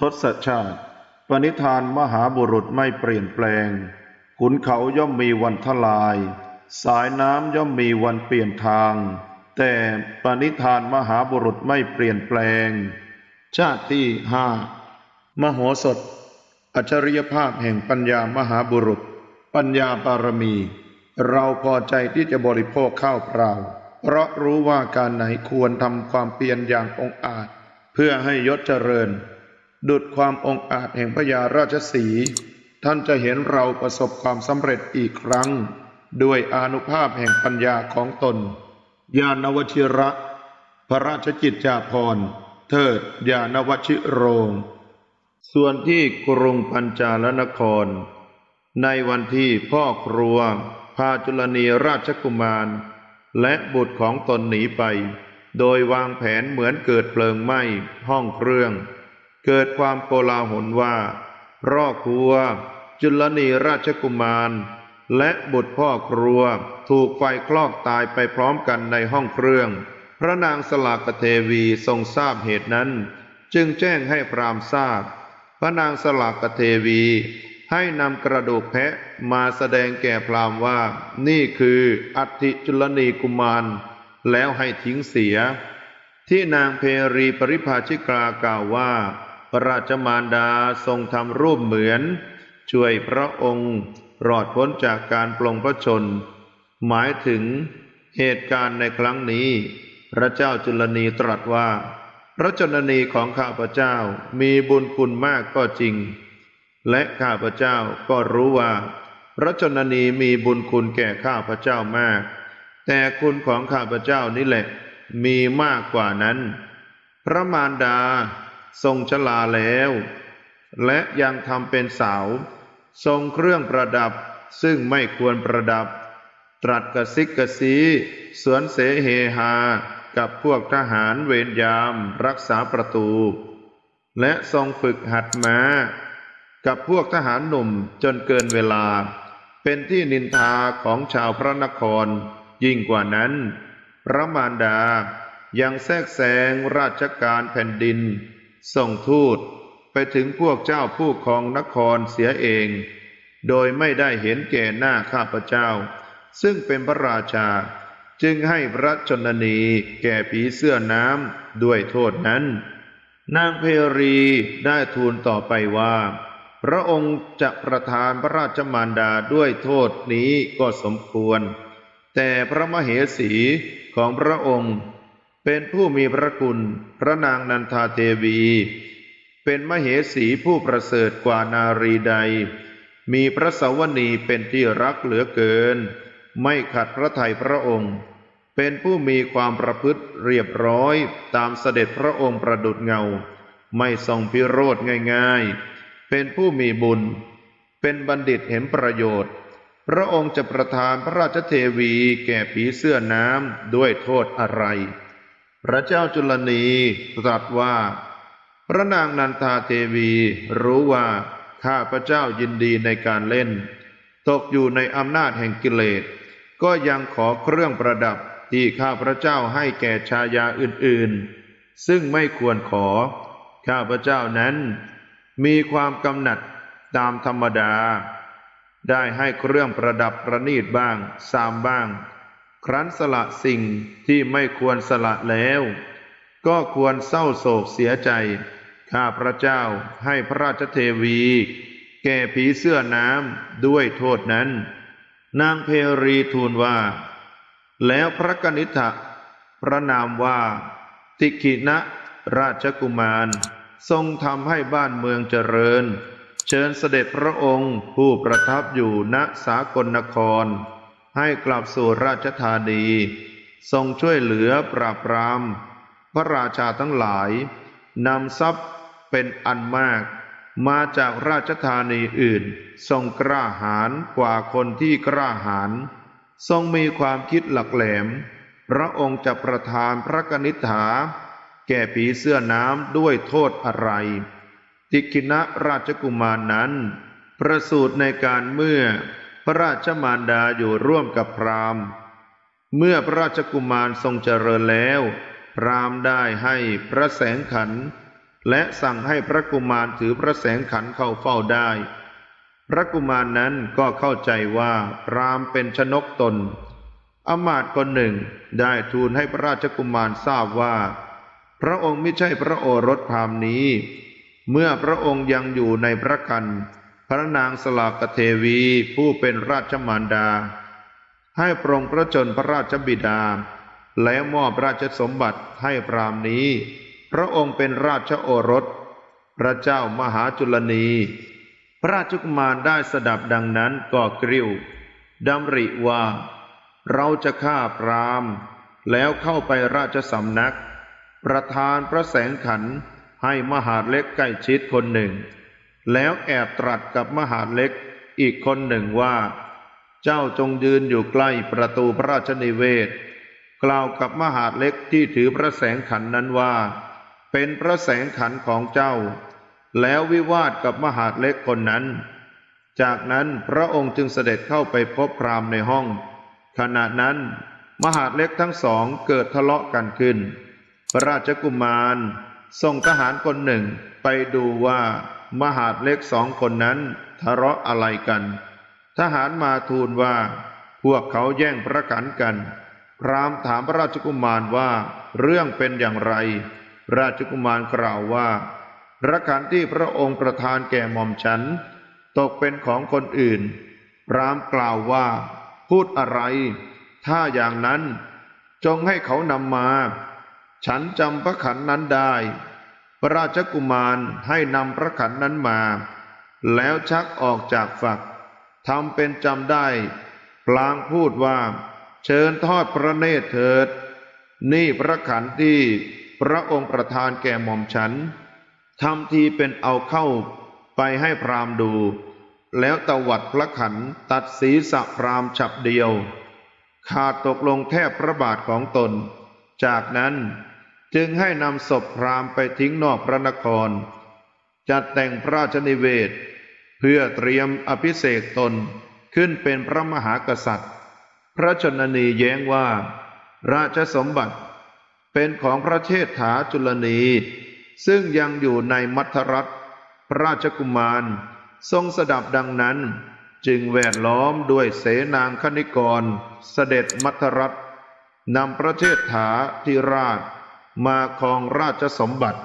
ทศชาติ ปณิธานมหาบุรุษไม่เปลี่ยนแปลง ขุนเขาย่อมมีวันทลาย สายน้ำย่อมมีวันเปลี่ยนทาง แต่ปณิธานมหาบุรุษไม่เปลี่ยนแปลง ชาติที่ห้ามโหสถ อัจฉริยภาพแห่งปัญญามหาบุรุษ ปัญญาบารมี เราพอใจที่จะบริโภคข้าวเปล่า เพราะรู้ว่าการไหนควรทำความเพียรอย่างองอาจ เพื่อให้ยศเจริญ ดุดความองอาจแห่งพญาราชสี ท่านจะเห็นเราประสบความสำเร็จอีกครั้ง ด้วยอนุภาพแห่งปัญญาของตน ญาณวชิระ พระราชกิจจาภรณ์ เทิดญาณวชิโรง ส่วนที่กรุงปัญจาลนคร ในวันที่พ่อครัว พาจุลนีราชกุมาร และบุตรของตนหนีไป โดยวางแผนเหมือนเกิดเพลิงไหม้ห้องเครื่อง เกิดความโกลาหลว่าพ่อครัว จุลนีราชกุมาร และบุตรพ่อครัว ถูกไฟคลอกตายไปพร้อมกันในห้องเครื่อง พระนางสลากเทวีทรงทราบเหตุนั้น จึงแจ้งให้พรามทราบ พระนางสลากเทวีให้นำกระดูกแพะมาแสดงแก่พรามว่า นี่คืออัฐิจุลนีกุมาร แล้วให้ทิ้งเสีย ที่นางเพรีปริภาชิกากล่าวว่า ระราชมารดาทรงทำรูปเหมือน ช่วยพระองค์รอดพ้นจากการปลงพระชน หมายถึงเหตุการณ์ในครั้งนี้ พระเจ้าจุลนีตรัสว่า พระชนนีของข้าพเจ้ามีบุญคุณมากก็จริง และข้าพเจ้าก็รู้ว่า พระชนนีมีบุญคุณแก่ข้าพเจ้ามาก แต่คุณของข้าพเจ้านี่แหละมีมากกว่านั้น พระมารดา ทรงชลาแล้ว และยังทำเป็นสาวทรงเครื่องประดับซึ่งไม่ควรประดับ ตรัสกระซิกกระซีสวนเสเฮฮากับพวกทหารเวรยามรักษาประตู และทรงฝึกหัดม้า กับพวกทหารหนุ่มจนเกินเวลา เป็นที่นินทาของชาวพระนคร ยิ่งกว่านั้น พระมารดายังแทรกแซงราชการแผ่นดิน ส่งทูตไปถึงพวกเจ้าผู้ครองนครเสียเอง โดยไม่ได้เห็นแก่หน้าข้าพเจ้า ซึ่งเป็นพระราชา จึงให้พระชนนีแก่ผีเสื้อน้ำด้วยโทษนั้น นางเพรีได้ทูลต่อไปว่า พระองค์จะประทานพระราชมารดาด้วยโทษนี้ก็สมควร แต่พระมเหสีของพระองค์ เป็นผู้มีพระคุณ พระนางนันทาเทวี เป็นมเหสีผู้ประเสริฐกว่านารีใด มีพระสวนีเป็นที่รักเหลือเกิน ไม่ขัดพระทัยพระองค์ เป็นผู้มีความประพฤติเรียบร้อยตามเสด็จพระองค์ประดุดเงา ไม่ทรงพิโรธง่ายๆ เป็นผู้มีบุญ เป็นบัณฑิตเห็นประโยชน์ พระองค์จะประทานพระราชเทวีแก่ผีเสื้อน้ำด้วยโทษอะไร พระเจ้าจุลนีตรัสว่า พระนางนันทาเทวีรู้ว่าข้าพระเจ้ายินดีในการเล่น ตกอยู่ในอำนาจแห่งกิเลส ก็ยังขอเครื่องประดับที่ข้าพระเจ้าให้แก่ชายาอื่นๆ ซึ่งไม่ควรขอ ข้าพระเจ้านั้น มีความกำหนัดตามธรรมดา ได้ให้เครื่องประดับประนีตบ้าง สามบ้าง ครั้นสละสิ่งที่ไม่ควรสละแล้ว ก็ควรเศร้าโศกเสียใจ ข้าพระเจ้าให้พระราชเทวี แก่ผีเสื้อน้ำด้วยโทษนั้น นางเพรีทูลว่า แล้วพระกนิษฐะพระนามว่า ติขินะราชกุมาร ทรงทำให้บ้านเมืองเจริญ เชิญเสด็จพระองค์ผู้ประทับอยู่ณสากลนคร ให้กลับสู่ราชธานี ทรงช่วยเหลือปราบปราม พระราชาทั้งหลายนำทรัพย์เป็นอันมาก มาจากราชธานีอื่น ทรงกล้าหาญกว่าคนที่กล้าหาญทรงมีความคิดหลักแหลม พระองค์จะประทานพระกนิษฐา แก่ผีเสื้อน้ำด้วยโทษอะไร ติกินะราชกุมารนั้น ประสูติในการเมื่อ พระราชมารดาอยู่ร่วมกับพราหมณ์ เมื่อพระราชกุมารทรงเจริญแล้ว พราหมณ์ได้ให้พระแสงขัน และสั่งให้พระกุมารถือพระแสงขันเข้าเฝ้าได้ พระกุมารนั้นก็เข้าใจว่าพรามเป็นชนกตน อมาตย์คนหนึ่งได้ทูลให้พระราชกุมารทราบว่า พระองค์ไม่ใช่พระโอรสพรามนี้ เมื่อพระองค์ยังอยู่ในพระกัน พระนางสลากเทวีผู้เป็นราชมารดา ให้ปรงพระชนพระราชบิดา แล้วมอบราชสมบัติให้พรามนี้ พระองค์เป็นราชโอรส พระเจ้ามหาจุลนี พระราชกุมารได้สดับดังนั้นก็กริ้วดำริว่า เราจะฆ่าพรามแล้วเข้าไปราชสำนัก ประธานพระแสงขันให้มหาเล็กใกล้ชิดคนหนึ่ง แล้วแอบตรัสกับมหาเล็กอีกคนหนึ่งว่า เจ้าจงยืนอยู่ใกล้ประตูพระราชนิเวศ กล่าวกับมหาเล็กที่ถือพระแสงขันนั้นว่า เป็นพระแสงขันของเจ้า แล้ววิวาทกับมหาเล็กคนนั้น จากนั้นพระองค์จึงเสด็จเข้าไปพบพราหมณ์ในห้อง ขณะนั้นมหาเล็กทั้งสองเกิดทะเลาะกันขึ้น พระราชกุมารส่งทหารคนหนึ่งไปดูว่า มหาดเล็กสองคนนั้นทะเลาะอะไรกัน ทหารมาทูลว่า พวกเขาแย่งพระขันกัน พรามถามพระราชกุมารว่าเรื่องเป็นอย่างไร ราชกุมารกล่าวว่าพระขันที่พระองค์ประทานแก่หม่อมฉัน ตกเป็นของคนอื่น พรามกล่าวว่า พูดอะไร ถ้าอย่างนั้นจงให้เขานำมา ฉันจำพระขันนั้นได้ พระราชกุมารให้นำพระขันนั้นมา แล้วชักออกจากฝักทำเป็นจำได้ พลางพูดว่า เชิญทอดพระเนตรเถิด นี่พระขันที่พระองค์ประทานแก่หม่อมฉันทำทีเป็นเอาเข้าไปให้พรามดู แล้วตวัดพระขันตัดศีรษะพรามฉับเดียว ขาดตกลงแทบพระบาทของตน จากนั้น จึงให้นำศพพราหมณ์ไปทิ้งนอกพระนคร จัดแต่งพระราชนิเวศ เพื่อเตรียมอภิเษกตนขึ้นเป็นพระมหากษัตริย์ พระชนนีแย้งว่า ราชสมบัติเป็นของพระเชษฐาจุลนี ซึ่งยังอยู่ในมัทรัฐพระราชกุมารทรงสดับดังนั้นจึงแวดล้อมด้วยเสนางคณิกร เสด็จมัทรัฐนำพระเชษฐาธิราช มาครองราชสมบัติ